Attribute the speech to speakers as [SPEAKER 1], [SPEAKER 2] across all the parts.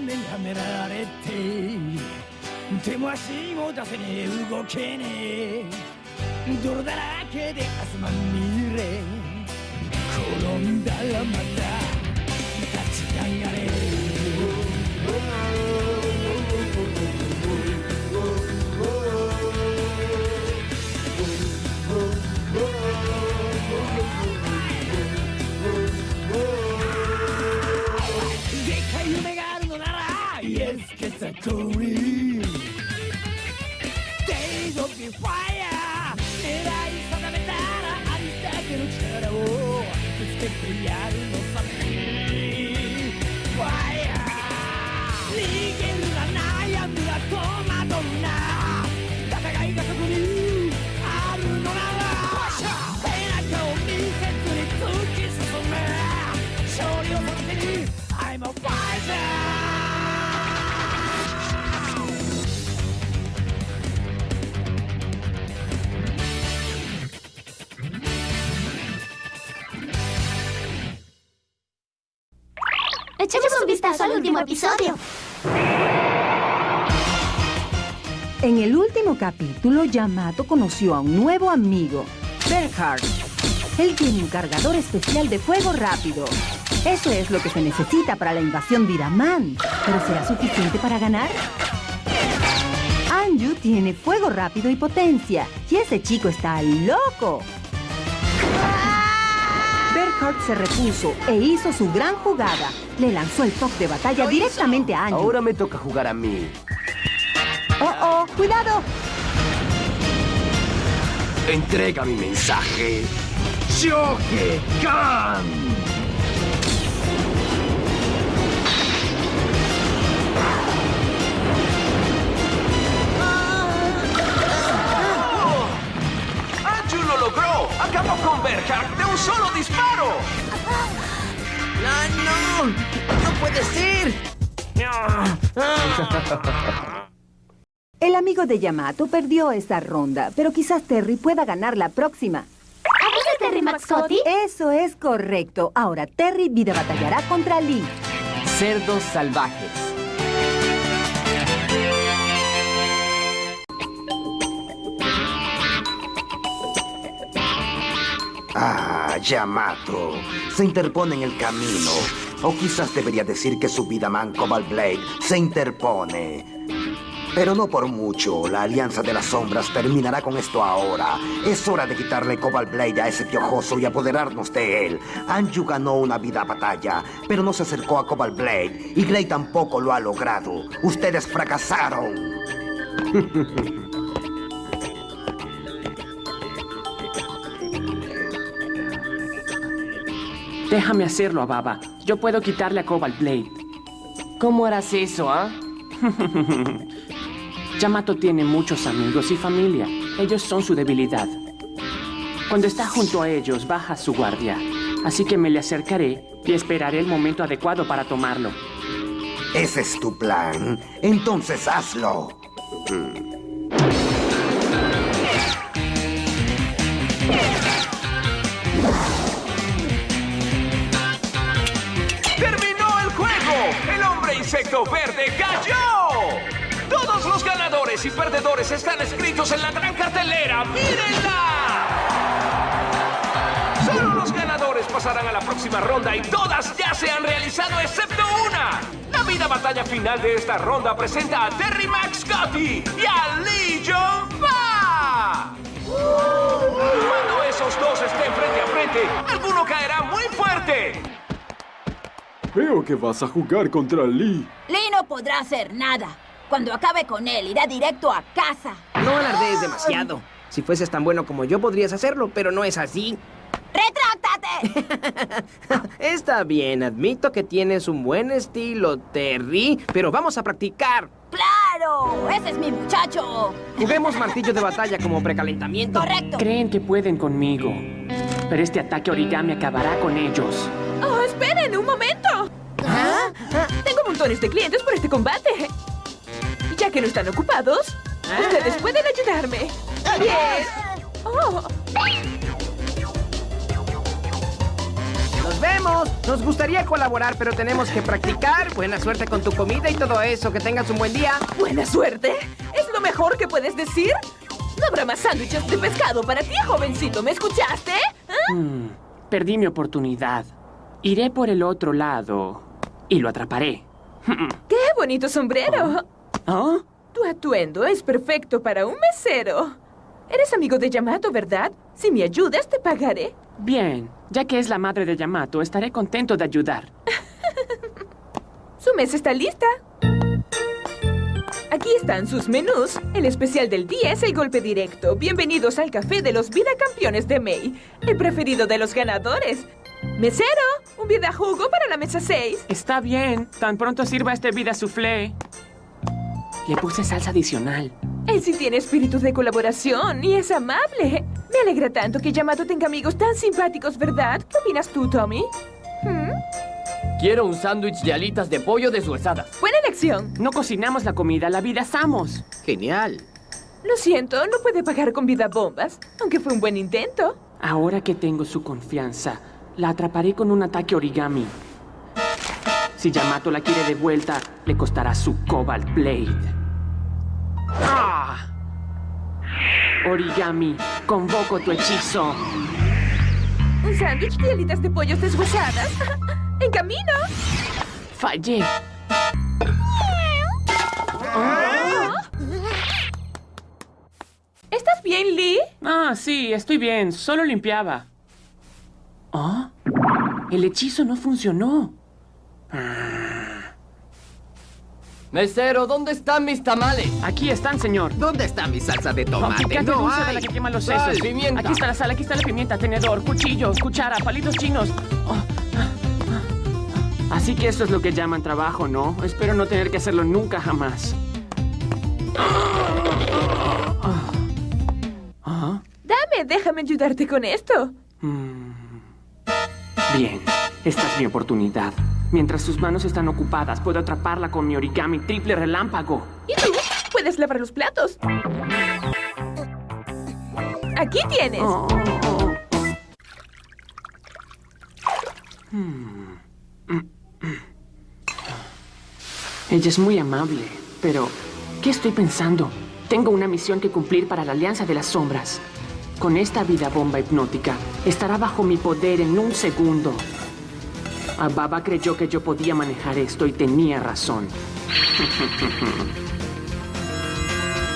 [SPEAKER 1] めはめられて手も足も出せねえ。動けねえ。泥だらけで汗まみれ。転んだらまた立ち上がれ。Yes, get a cool Days of the fire 狙い定めたらありだけの力をぶつけてやるのさ。Fire 逃げるな悩むな戸惑うな。戦いがそこに。
[SPEAKER 2] Echemos un vistazo al último episodio.
[SPEAKER 3] En el último capítulo, Yamato conoció a un nuevo amigo, Bernhard. Él tiene un cargador especial de fuego rápido. Eso es lo que se necesita para la invasión de Iraman. ¿Pero será suficiente para ganar? Anju tiene fuego rápido y potencia. Y ese chico está loco. Berkhard se repuso e hizo su gran jugada. Le lanzó el toque de batalla directamente a Anju. Ahora
[SPEAKER 4] me toca jugar a mí.
[SPEAKER 3] ¡Oh, oh! ¡Cuidado!
[SPEAKER 4] Entrega mi mensaje. Shoge Kan.
[SPEAKER 5] ¡Acabó con Berkhard de un solo disparo!
[SPEAKER 6] ¡No, no! ¡No puede ser!
[SPEAKER 3] El amigo de Yamato perdió esta ronda, pero quizás Terry pueda ganar la próxima.
[SPEAKER 7] ¿Hablas de Terry Maxcotti?
[SPEAKER 3] Eso es correcto. Ahora Terry vida batallará contra Lee.
[SPEAKER 8] Cerdos salvajes.
[SPEAKER 9] Ah, Yamato. Se interpone en el camino. O quizás debería decir que su vida man Cobalt Blade se interpone. Pero no por mucho. La Alianza de las Sombras terminará con esto ahora. Es hora de quitarle Cobalt Blade a ese piojoso y apoderarnos de él. Anju ganó una vida batalla, pero no se acercó a Cobalt Blade. Y Blade tampoco lo ha logrado. Ustedes fracasaron.
[SPEAKER 10] Déjame hacerlo, Ababa. Yo puedo quitarle a Cobalt Blade.
[SPEAKER 8] ¿Cómo harás eso, ah?
[SPEAKER 10] Yamato tiene muchos amigos y familia. Ellos son su debilidad. Cuando está junto a ellos, baja su guardia. Así que me le acercaré y esperaré el momento adecuado para tomarlo.
[SPEAKER 9] Ese es tu plan. Entonces hazlo. ¡Terminó
[SPEAKER 5] verde cayó! Todos los ganadores y perdedores están escritos en la gran cartelera. ¡Mírenla! Solo los ganadores pasarán a la próxima ronda y todas ya se han realizado excepto una. La vida batalla final de esta ronda presenta a Terry Max Scotty y a Lee Jong Fa.
[SPEAKER 11] Veo que vas a jugar contra Lee.
[SPEAKER 12] Lee no podrá hacer nada. Cuando acabe con él, irá directo a casa.
[SPEAKER 6] No alardees demasiado. Si fueses tan bueno como yo, podrías hacerlo, pero no es así.
[SPEAKER 12] ¡Retráctate!
[SPEAKER 6] Está bien, admito que tienes un buen estilo, Terry, pero vamos a practicar.
[SPEAKER 12] ¡Claro! ¡Ese es mi muchacho! Juguemos martillo
[SPEAKER 6] de batalla como precalentamiento.
[SPEAKER 12] ¡Correcto!
[SPEAKER 10] Creen que pueden conmigo. Pero este ataque origami acabará con ellos.
[SPEAKER 13] ¡Oh, esperen un momento! ¿Ah? Tengo montones de clientes por este combate. Ya que no están ocupados, ustedes pueden ayudarme. Bien. Oh,
[SPEAKER 6] Nos vemos. Nos gustaría colaborar, pero tenemos que practicar. Buena suerte con tu comida y todo eso. Que tengas un buen día.
[SPEAKER 13] ¿Buena suerte? ¿Es lo mejor que puedes decir? No habrá más sándwiches de pescado para ti, jovencito. ¿Me escuchaste? ¿Ah?
[SPEAKER 10] Hmm, perdí mi oportunidad. Iré por el otro lado y lo atraparé.
[SPEAKER 13] ¡Qué bonito sombrero!
[SPEAKER 10] ¿Ah?
[SPEAKER 13] Tu atuendo es perfecto para un mesero. Eres amigo de Yamato, ¿verdad? Si me ayudas, te pagaré.
[SPEAKER 10] Bien, ya que es la madre de Yamato, estaré contento de ayudar.
[SPEAKER 13] Su mesa está lista. Aquí están sus menús. El especial del día es el golpe directo. Bienvenidos al café de los vida campeones de May. El preferido de los ganadores. Mesero, un vida jugo para la mesa 6.
[SPEAKER 10] Está bien, tan pronto sirva este vida soufflé. Le puse salsa adicional.
[SPEAKER 13] Él sí tiene espíritu de colaboración y es amable. Me alegra tanto que Yamato tenga amigos tan simpáticos, ¿verdad? ¿Qué opinas tú, Tommy? ¿Hmm?
[SPEAKER 8] Quiero un sándwich de alitas de pollo deshuesadas.
[SPEAKER 13] Buena elección.
[SPEAKER 10] No cocinamos la comida, la vida asamos.
[SPEAKER 14] Genial.
[SPEAKER 13] Lo siento, no puede pagar con vida bombas, aunque fue un buen intento.
[SPEAKER 10] Ahora que tengo su confianza, la atraparé con un ataque origami. Si Yamato la quiere de vuelta, le costará su Cobalt Blade. ¡Ah! Origami, convoco tu hechizo.
[SPEAKER 13] ¿Un sándwich de alitas de pollos deshuesadas? ¡En camino!
[SPEAKER 10] Fallé. ¿Ah?
[SPEAKER 13] ¿Estás bien, Lee?
[SPEAKER 10] Ah, sí, estoy bien. Solo limpiaba. ¿Ah? El hechizo no funcionó.
[SPEAKER 8] Mesero, ¿dónde están mis tamales?
[SPEAKER 10] Aquí están, señor.
[SPEAKER 14] ¿Dónde está mi salsa de tomate? picante no dulce de hay. la que
[SPEAKER 10] quema los Sal, sesos. pimienta. Aquí está la sal, aquí está la pimienta, tenedor, cuchillo, cuchara, palitos chinos. Oh, ah, ah. Así que esto es lo que llaman trabajo, ¿no? Espero no tener que hacerlo nunca jamás. Ah,
[SPEAKER 13] Dame, déjame ayudarte con esto.
[SPEAKER 10] mm. Bien, esta es mi oportunidad. Mientras sus manos están ocupadas, puedo atraparla con mi origami triple relámpago.
[SPEAKER 13] ¿Y tú? Puedes lavar los platos. Aquí tienes.
[SPEAKER 10] Oh, oh, oh. Hmm. Mm, mm. Ella es muy amable, pero ¿qué estoy pensando? Tengo una misión que cumplir para la Alianza de las Sombras. Con esta vida bomba hipnótica, estará bajo mi poder en un segundo. Ababa creyó que yo podía manejar esto y tenía razón.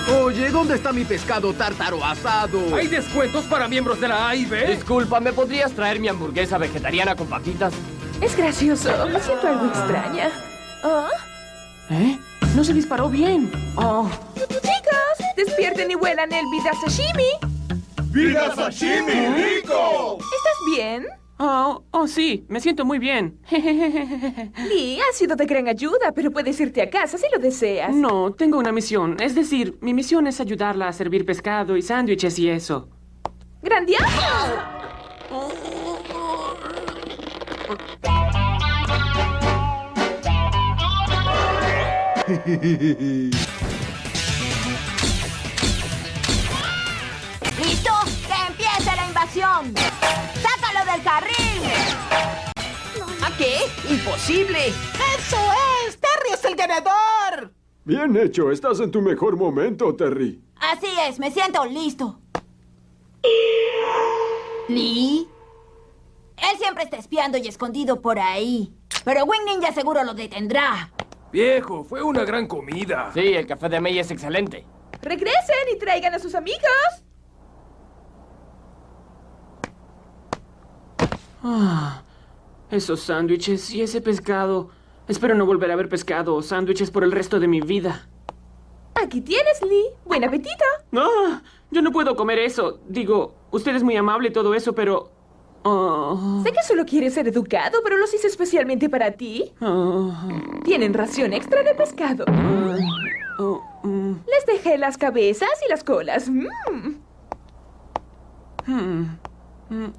[SPEAKER 4] Oye, ¿dónde está mi pescado tártaro asado? ¿Hay
[SPEAKER 8] descuentos para
[SPEAKER 4] miembros de la A y B?
[SPEAKER 8] Disculpa, ¿me podrías traer mi hamburguesa vegetariana con papitas?
[SPEAKER 13] Es gracioso. Me siento algo extraña. ¿Ah?
[SPEAKER 10] ¿Eh? No se disparó bien. Oh.
[SPEAKER 13] Chicos, despierten y huelan el vida sashimi. ¡Vida sashimi
[SPEAKER 10] rico!
[SPEAKER 13] ¿Estás bien?
[SPEAKER 10] Oh, oh, sí, me siento muy bien. Lee,
[SPEAKER 13] ha sido de gran ayuda, pero puedes irte a casa si lo deseas.
[SPEAKER 10] No, tengo una misión. Es decir, mi misión es ayudarla a servir pescado y sándwiches y eso.
[SPEAKER 13] ¡Grandioso!
[SPEAKER 12] ¡Sácalo del carril!
[SPEAKER 6] ¿A qué? ¡Imposible!
[SPEAKER 15] ¡Eso es! ¡Terry es el ganador!
[SPEAKER 11] Bien hecho, estás en tu mejor momento, Terry.
[SPEAKER 12] Así es, me siento listo. ¿Lee? Él siempre está espiando y escondido por ahí. Pero Wing Ninja seguro lo detendrá. Viejo,
[SPEAKER 4] fue una gran comida.
[SPEAKER 8] Sí, el café de May es excelente.
[SPEAKER 13] Regresen y traigan a sus amigos.
[SPEAKER 10] Ah, esos sándwiches y ese pescado. Espero no volver a ver pescado o sándwiches por el resto de mi vida.
[SPEAKER 13] Aquí tienes, Lee. Buen apetito.
[SPEAKER 10] No, yo no puedo comer eso. Digo, usted es muy amable y todo eso, pero... ah, Sé
[SPEAKER 13] que solo quieres ser educado, pero los hice especialmente para ti.
[SPEAKER 10] ah,
[SPEAKER 13] Tienen ración extra de pescado.
[SPEAKER 10] oh, mm,
[SPEAKER 13] Les dejé las cabezas y las colas. Mm. mm,
[SPEAKER 10] mm, mm.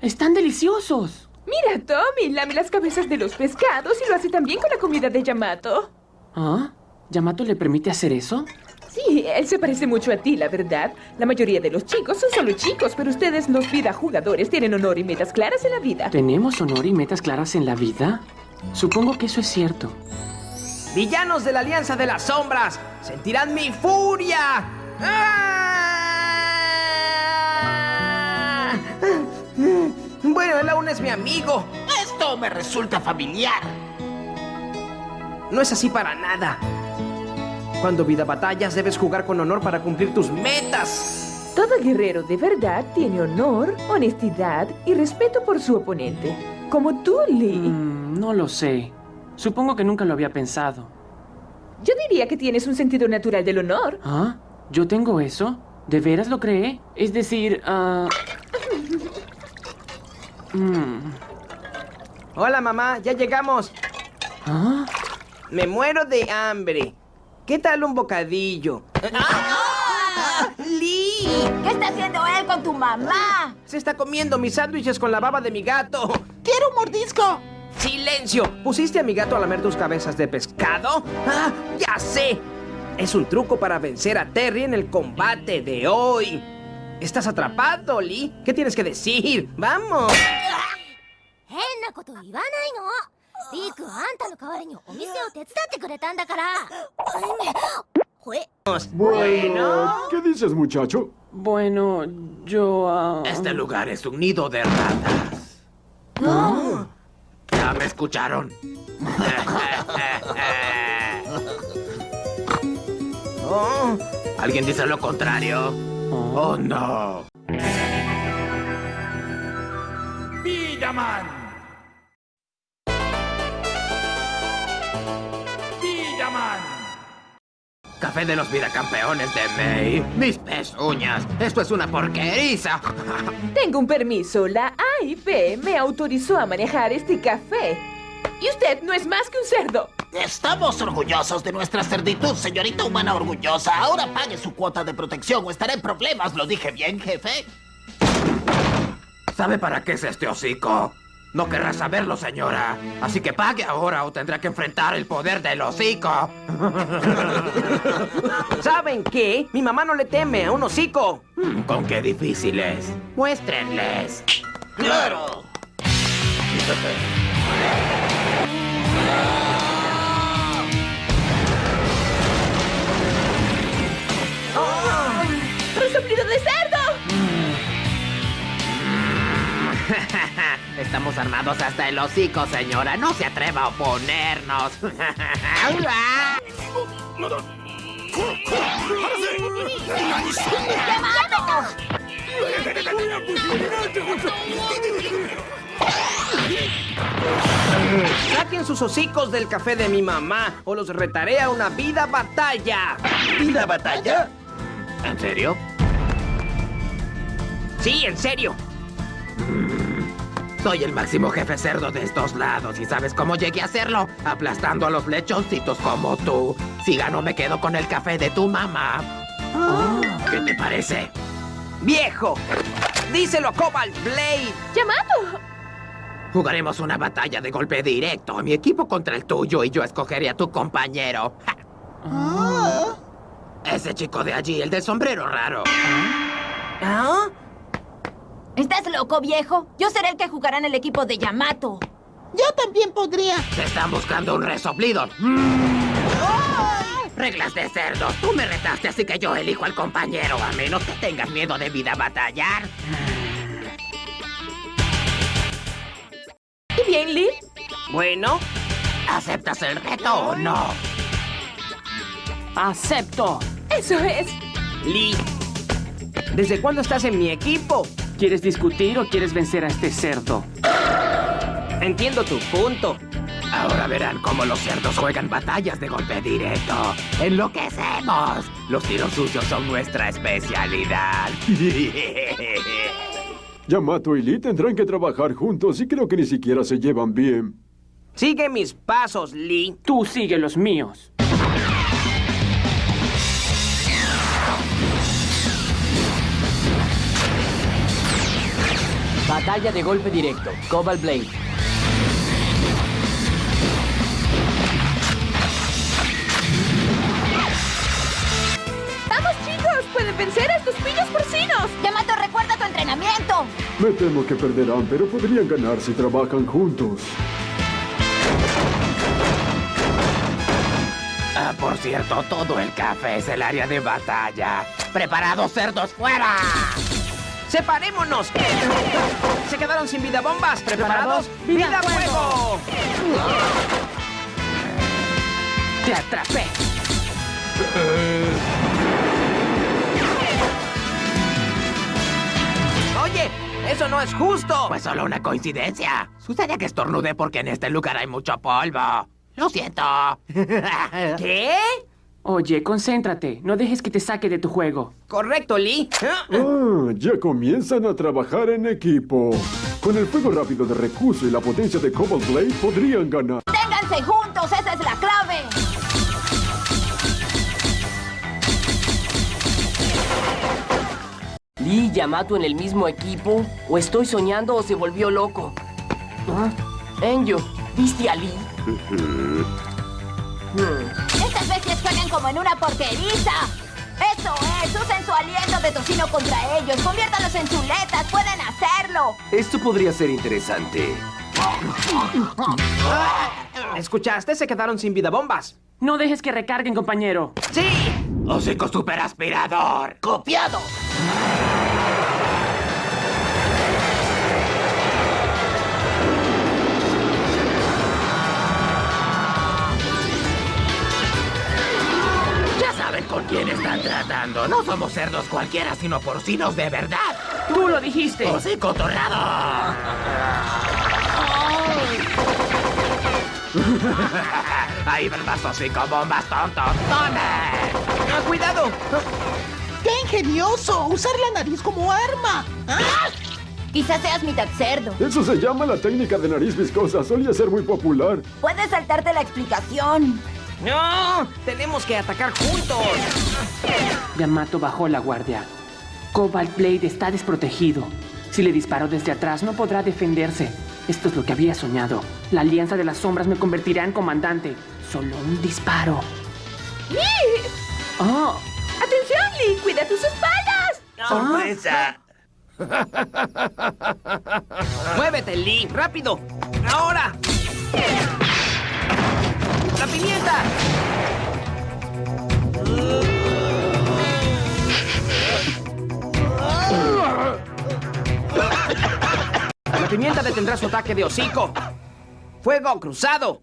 [SPEAKER 10] Están deliciosos.
[SPEAKER 13] Mira, Tommy, lame las cabezas de los pescados y lo hace también con la comida de Yamato.
[SPEAKER 10] ¿Ah? ¿Yamato le permite hacer eso?
[SPEAKER 13] Sí, él se parece mucho a ti, la verdad. La mayoría de los chicos son solo chicos, pero ustedes, los vida jugadores, tienen honor y metas claras en la vida.
[SPEAKER 10] ¿Tenemos honor y metas claras en la vida? Supongo que eso es cierto.
[SPEAKER 6] Villanos de la Alianza de las Sombras, sentirán mi furia. ¡Ah! Bueno, él aún es mi amigo.
[SPEAKER 15] Esto me resulta familiar.
[SPEAKER 6] No es así para nada. Cuando vida batallas, debes jugar con honor para cumplir tus metas.
[SPEAKER 13] Todo guerrero de verdad tiene honor, honestidad y respeto por su oponente. Como tú, Lee.
[SPEAKER 10] Mm, no lo sé. Supongo que nunca lo había pensado.
[SPEAKER 13] Yo diría que tienes un sentido natural del honor.
[SPEAKER 10] ¿Ah? ¿Yo tengo eso? ¿De veras lo cree? Es decir, ah... mm,
[SPEAKER 6] Hola, mamá, ya llegamos.
[SPEAKER 10] ¿Ah?
[SPEAKER 6] Me muero de hambre. ¿Qué tal un bocadillo?
[SPEAKER 12] ¡Ah!
[SPEAKER 6] ¡Lee!
[SPEAKER 12] ¿Qué está haciendo él con tu mamá?
[SPEAKER 6] Se está comiendo mis sándwiches con la baba de mi gato.
[SPEAKER 15] ¡Quiero un mordisco!
[SPEAKER 6] ¡Silencio! ¿Pusiste a mi gato a lamer tus cabezas de pescado? ¡Ah! ¡Ya sé! Es un truco para vencer a Terry en el combate de hoy. Estás atrapado, Lee. ¿Qué tienes que decir? ¡Vamos! Bueno,
[SPEAKER 11] ¿qué dices, muchacho?
[SPEAKER 10] Bueno, yo... Uh... Este
[SPEAKER 14] lugar es un nido de ratas.
[SPEAKER 6] ¿Ah?
[SPEAKER 14] Ya me escucharon.
[SPEAKER 6] oh,
[SPEAKER 14] ¿Alguien dice lo contrario?
[SPEAKER 10] ¡Oh,
[SPEAKER 14] no! ¡Villaman! ¡Villaman! Café de los vidacampeones de May. Mis pezuñas. Esto es una porqueriza.
[SPEAKER 13] Tengo un permiso. La AIP me autorizó a manejar este café. Y usted no es más que un cerdo.
[SPEAKER 15] Estamos orgullosos de nuestra cerditud, señorita humana orgullosa. Ahora pague su cuota de protección o estará en problemas. ¿Lo dije bien, jefe?
[SPEAKER 14] ¿Sabe para qué es este hocico? No querrá saberlo, señora. Así que pague ahora o tendrá que enfrentar el poder del hocico.
[SPEAKER 6] ¿Saben qué? Mi mamá no le teme a un hocico.
[SPEAKER 14] Hmm, ¿Con qué difícil es? Muéstrenles.
[SPEAKER 15] ¡Claro!
[SPEAKER 13] ¡Resoplido de cerdo!
[SPEAKER 14] Estamos armados hasta el hocico, señora. No se atreva a oponernos.
[SPEAKER 6] Saquen sus hocicos del café de mi mamá o los retaré a una vida batalla.
[SPEAKER 15] ¿Vida batalla?
[SPEAKER 14] ¿En serio?
[SPEAKER 6] Sí, en serio.
[SPEAKER 14] Soy el máximo jefe cerdo de estos lados y ¿sabes cómo llegué a hacerlo? Aplastando a los lechoncitos como tú. Si gano me quedo con el café de tu mamá. ¿Qué te parece?
[SPEAKER 6] ¡Viejo! ¡Díselo a Cobalt Blade!
[SPEAKER 13] ¡Llamado!
[SPEAKER 14] Jugaremos una batalla de golpe directo. Mi equipo contra el tuyo y yo escogeré a tu compañero.
[SPEAKER 10] ¡Ja!
[SPEAKER 14] Ese chico de allí, el del sombrero raro.
[SPEAKER 6] ¿Ah?
[SPEAKER 12] ¿Estás loco, viejo? Yo seré el que jugará en el equipo de Yamato.
[SPEAKER 15] Yo también podría.
[SPEAKER 14] Te están buscando un resoplido. Reglas de cerdo. Tú me retaste, así que yo elijo al compañero, a menos que tengas miedo de vida batallar.
[SPEAKER 13] ¿Y bien, Lee?
[SPEAKER 6] Bueno,
[SPEAKER 14] ¿Aceptas el reto o no?
[SPEAKER 10] ¡Acepto!
[SPEAKER 13] Eso es.
[SPEAKER 6] Lee. ¿Desde cuándo estás en mi equipo?
[SPEAKER 10] ¿Quieres discutir o quieres vencer a este cerdo?
[SPEAKER 6] Entiendo tu punto.
[SPEAKER 14] Ahora verán cómo los cerdos juegan batallas de golpe directo. ¡Enloquecemos! Los tiros sucios son nuestra especialidad.
[SPEAKER 11] Yamato y Lee tendrán que trabajar juntos y creo que ni siquiera se llevan bien.
[SPEAKER 6] Sigue mis pasos, Lee.
[SPEAKER 10] Tú sigue los míos.
[SPEAKER 8] Batalla de golpe directo. Cobalt Blade.
[SPEAKER 13] pueden vencer a estos pillos porcinos.
[SPEAKER 12] Yamato, recuerda tu entrenamiento.
[SPEAKER 11] Me temo que perderán, pero podrían ganar si trabajan juntos.
[SPEAKER 14] Ah, por cierto, todo el café es el área de batalla. ¡Preparados, cerdos, fuera!
[SPEAKER 6] ¡Separémonos! Se quedaron sin vida bombas. ¿Preparados? ¡Vida ¡Vida fuego!
[SPEAKER 10] ¡Te atrapé!
[SPEAKER 6] Oye, eso no es justo.
[SPEAKER 14] Pues solo una coincidencia. Sucede que estornudé porque en este lugar hay mucho polvo. Lo siento. ¿Qué?
[SPEAKER 10] Oye, concéntrate. No dejes que te saque de tu juego.
[SPEAKER 6] Correcto, Lee.
[SPEAKER 11] Ah, ya comienzan a trabajar en equipo. Con el fuego rápido de Recurso y la potencia de Cobalt Blade podrían ganar.
[SPEAKER 12] ¡Ténganse juntos! ¡Esa es la clave!
[SPEAKER 8] ¿Lee y Yamato en el mismo equipo? ¿O estoy soñando o se volvió loco? ¿Ah? Enyo, ¿viste a Lee? Hmm.
[SPEAKER 12] Como en una porqueriza. Eso es, usen su aliento de tocino contra ellos. Conviértalos en chuletas, pueden hacerlo.
[SPEAKER 4] Esto podría ser interesante.
[SPEAKER 6] ¿Escuchaste? Se quedaron sin vida bombas.
[SPEAKER 10] No dejes que recarguen, compañero.
[SPEAKER 6] ¡Sí!
[SPEAKER 14] ¡Hocico superaspirador!
[SPEAKER 15] ¡Copiado!
[SPEAKER 14] Quién están tratando. No somos cerdos cualquiera, sino porcinos de verdad.
[SPEAKER 10] ¡Tú lo dijiste!
[SPEAKER 14] ¡Hocico torrado! Ahí van más hocico bombas tontos. ¡Tome! Ah,
[SPEAKER 6] ¡Cuidado!
[SPEAKER 15] ¡Qué ingenioso! ¡Usar la nariz como arma! ¡Ah!
[SPEAKER 12] Quizás seas mitad cerdo.
[SPEAKER 11] Eso se llama la técnica de nariz viscosa. Solía ser muy popular.
[SPEAKER 12] Puedes saltarte la explicación.
[SPEAKER 6] ¡No! ¡Tenemos que atacar juntos!
[SPEAKER 10] Yamato bajó la guardia. Cobalt Blade está desprotegido. Si le disparo desde atrás, no podrá defenderse. Esto es lo que había soñado. La Alianza de las Sombras me convertirá en comandante. Solo un disparo.
[SPEAKER 13] ¡Lee!
[SPEAKER 10] ¡Oh!
[SPEAKER 13] ¡Atención, Lee! ¡Cuida tus espaldas!
[SPEAKER 6] ¡Sorpresa! ¡Muévete, Lee! ¡Rápido! ¡Ahora! ¡La pimienta! La pimienta detendrá su ataque de hocico. ¡Fuego cruzado!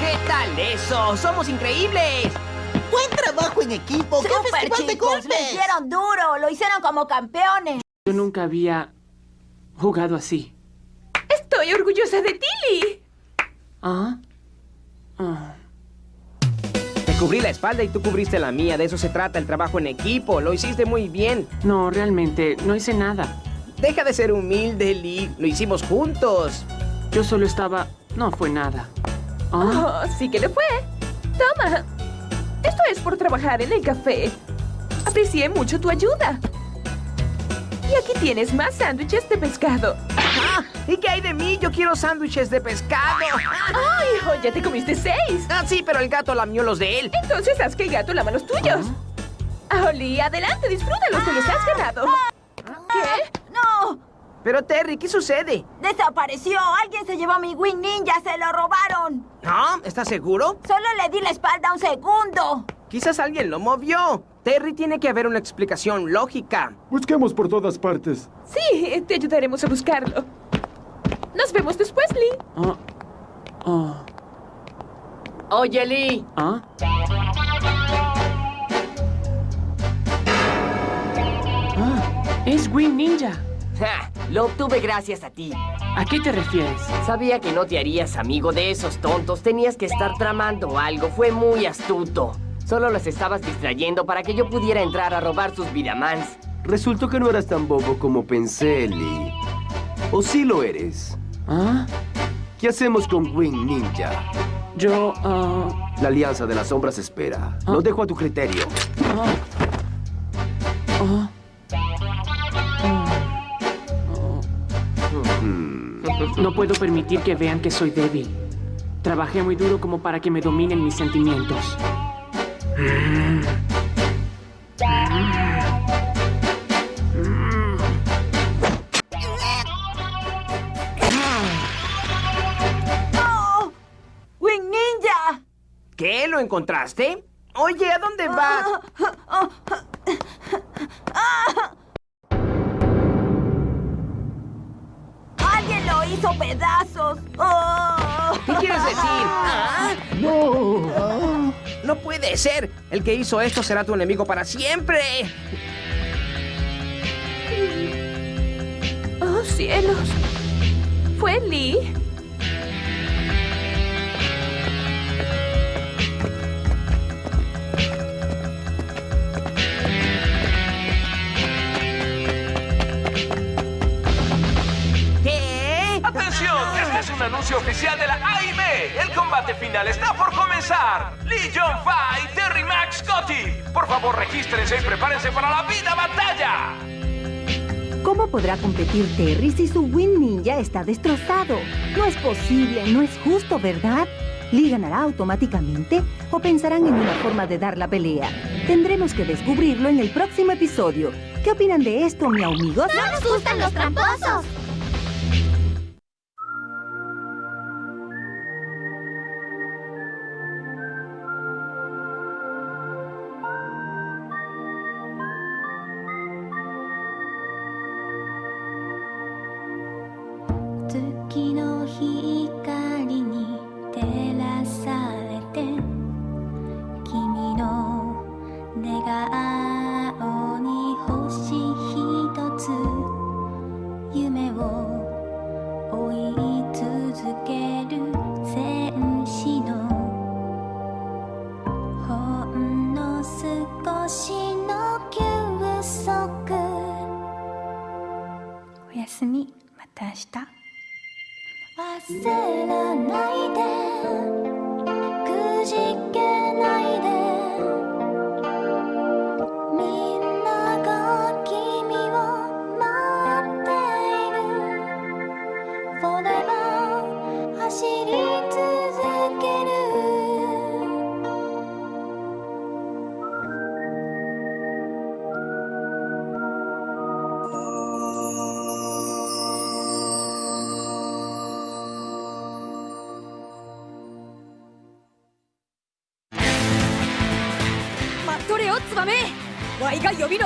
[SPEAKER 6] ¿Qué tal eso? ¡Somos increíbles!
[SPEAKER 15] ¡Buen trabajo en equipo! ¡Qué ¡Súper, festival de chicos! ¡Lo golpes! hicieron
[SPEAKER 12] duro! ¡Lo hicieron como campeones!
[SPEAKER 10] Yo nunca había jugado así.
[SPEAKER 13] Estoy orgullosa de ti, Lee.
[SPEAKER 10] ¿Ah? Ah.
[SPEAKER 6] Te cubrí la espalda y tú cubriste la mía. De eso se trata el trabajo en equipo. Lo hiciste muy bien.
[SPEAKER 10] No, realmente, no hice nada.
[SPEAKER 6] Deja de ser humilde, Lee. Lo hicimos juntos.
[SPEAKER 10] Yo solo estaba... No fue nada. Ah.
[SPEAKER 13] Oh, sí que le fue. Toma. Esto es por trabajar en el café. Aprecié mucho tu ayuda. Y aquí tienes más sándwiches de pescado.
[SPEAKER 6] Ah, ¿Y qué hay de mí? Yo quiero sándwiches de pescado. ¡Ay,
[SPEAKER 13] hijo! ¡Ya te comiste seis!
[SPEAKER 6] Ah, sí, pero el gato lamió los de él.
[SPEAKER 13] Entonces haz que el gato lama los tuyos. Oli, adelante, disfrútalos, te los has ganado. ¿Qué?
[SPEAKER 12] ¡No!
[SPEAKER 6] Pero Terry, ¿qué sucede?
[SPEAKER 12] ¡Desapareció! ¡Alguien se llevó mi Wing Ninja! ¡Se lo robaron!
[SPEAKER 6] ¿No? ¿Estás seguro?
[SPEAKER 12] Solo le di la espalda un segundo.
[SPEAKER 6] Quizás alguien lo movió. Terry, tiene que haber una explicación lógica.
[SPEAKER 11] Busquemos por todas partes.
[SPEAKER 13] Sí, te ayudaremos a buscarlo. Nos vemos después, Lee.
[SPEAKER 10] Ah.
[SPEAKER 8] Oye, Lee.
[SPEAKER 10] ¿Ah? Ah, es Wing Ninja.
[SPEAKER 8] Ja, lo obtuve gracias a ti.
[SPEAKER 10] ¿A qué te refieres?
[SPEAKER 8] Sabía que no te harías amigo de esos tontos. Tenías que estar tramando algo. Fue muy astuto. Solo los estabas distrayendo para que yo pudiera entrar a robar sus Vidamans.
[SPEAKER 4] Resultó que no eras tan bobo como pensé, Lee. ¿O sí lo eres?
[SPEAKER 10] ¿Ah?
[SPEAKER 4] ¿Qué hacemos con Wing Ninja?
[SPEAKER 10] Yo, ah...
[SPEAKER 4] La Alianza de las Sombras espera. Lo dejo a tu criterio.
[SPEAKER 10] ah, ah,
[SPEAKER 4] Hmm.
[SPEAKER 10] No puedo permitir que vean que soy débil. Trabajé muy duro como para que me dominen mis sentimientos.
[SPEAKER 12] ¡Oh! ¡Wing Ninja!
[SPEAKER 6] ¿Qué? ¿Lo encontraste? Oye, ¿a dónde vas? Puede ser. El que hizo esto será tu enemigo para siempre.
[SPEAKER 13] ¡Oh, cielos! ¿Fue Lee?
[SPEAKER 6] ¿Qué?
[SPEAKER 5] ¡Atención! Este es un anuncio oficial de la AIM. El combate final está por comenzar. Fa y Terry Max Scotty. Por favor, regístrense y prepárense para la vida batalla.
[SPEAKER 3] ¿Cómo podrá competir Terry si su Win Ninja está destrozado? No es posible, no es justo, ¿verdad? ¿Lee ganará automáticamente o pensarán en una forma de dar la pelea? Tendremos que descubrirlo en el próximo episodio. ¿Qué opinan de esto, mi amigos? ¡No
[SPEAKER 2] nos gustan los tramposos!「
[SPEAKER 16] 顔に星ひとつ夢を追い続ける戦士のほんの少しの休息。
[SPEAKER 7] おやすみ。また明日。
[SPEAKER 16] らないで。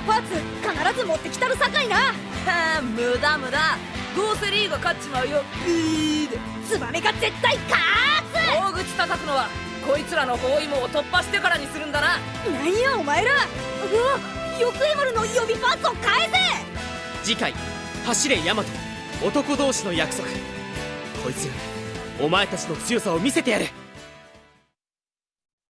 [SPEAKER 17] パーツ必ず持ってきたるさかいな。
[SPEAKER 18] あ無駄無駄。どうせリーが勝っちまうよ。グ
[SPEAKER 17] ーで。ツバメが絶対勝つ。
[SPEAKER 18] 大口叩くのはこいつらの包囲網を突破してからにするんだな。
[SPEAKER 17] 何やお前ら。うわよくえまるの予備パーツを返せ。次回「走れヤマト。
[SPEAKER 4] 男同士の約束」こいつらお前たちの強さを見せてやる。